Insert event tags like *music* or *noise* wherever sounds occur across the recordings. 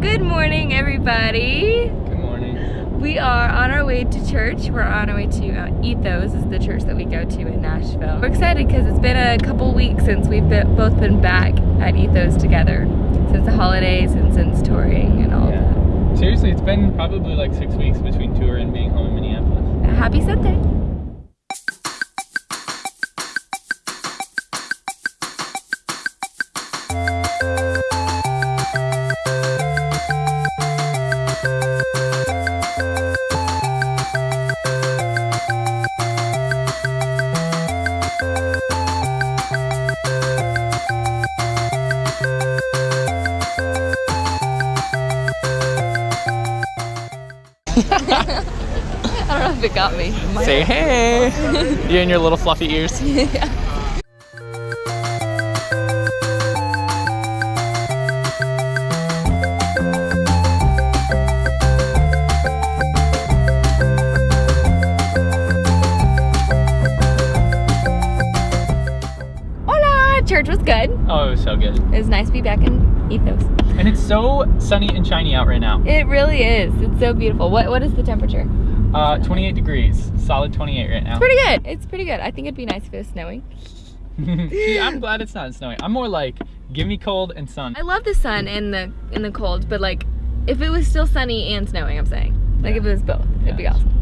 Good morning, everybody. Good morning. We are on our way to church. We're on our way to uh, Ethos, is the church that we go to in Nashville. We're excited because it's been a couple weeks since we've been, both been back at Ethos together, since the holidays and since touring and all Yeah. that. Seriously, it's been probably like six weeks between tour and being home in Minneapolis. Happy Sunday. *laughs* I don't know if it got me. Say hey! you and your little fluffy ears. *laughs* Hola! Oh, it was so good. It was nice to be back in Ethos. And it's so sunny and shiny out right now. It really is. It's so beautiful. What What is the temperature? Uh, 28 degrees. Solid 28 right now. Pretty good. It's pretty good. I think it'd be nice if it was snowing. *laughs* See, I'm glad it's not snowing. I'm more like, give me cold and sun. I love the sun and the and the cold, but like if it was still sunny and snowing, I'm saying. Like if it was both, it'd be Yeah. awesome.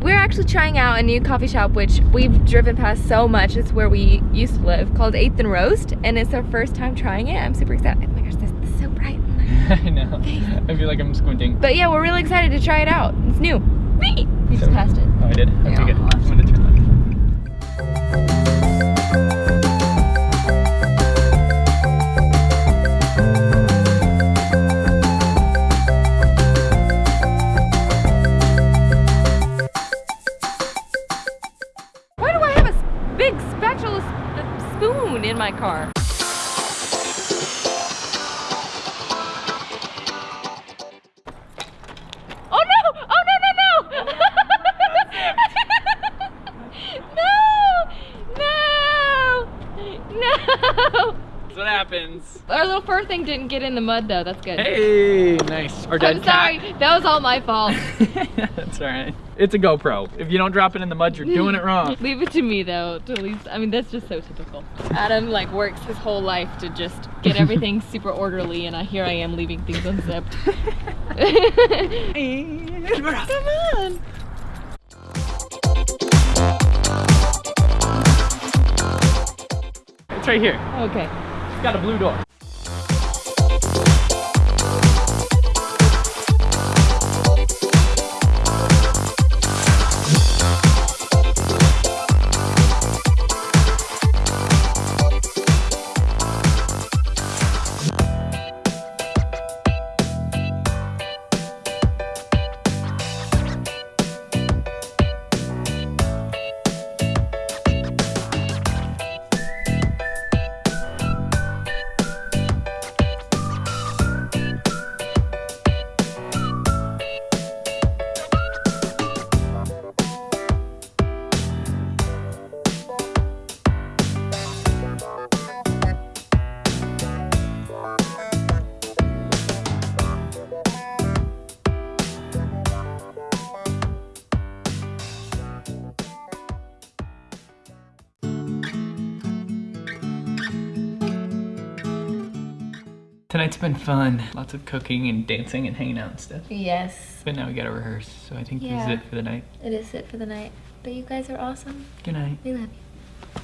We're actually trying out a new coffee shop which we've driven past so much. It's where we used to live, called Eighth and Roast, and it's our first time trying it. I'm super excited. Oh my gosh, this, this is so bright. Oh *laughs* I know. I feel like I'm squinting. But yeah, we're really excited to try it out. It's new. Me. You just passed it. Oh, I did? Okay, Yeah. good. S- uh, spoon in my car? Oh no, no, no, no! *laughs* That's what happens. Our little fur thing didn't get in the mud though. That's good. Hey, nice. Our dead I'm sorry. That was all my fault. cat. *laughs* That's alright. It's a GoPro. If you don't drop it in the mud, you're doing it wrong. *laughs* Leave it to me though, to at least, I mean, that's just so typical. Adam like works his whole life to just get everything *laughs* super orderly and I, here I am leaving things unzipped. Come on. It's right here. Okay. Got a blue door. Tonight's been fun. Lots of cooking and dancing and hanging out and stuff. Yes, But now we gotta rehearse, so I think this is it for the night. it is it for the night. But you guys are awesome. Good night. We love you.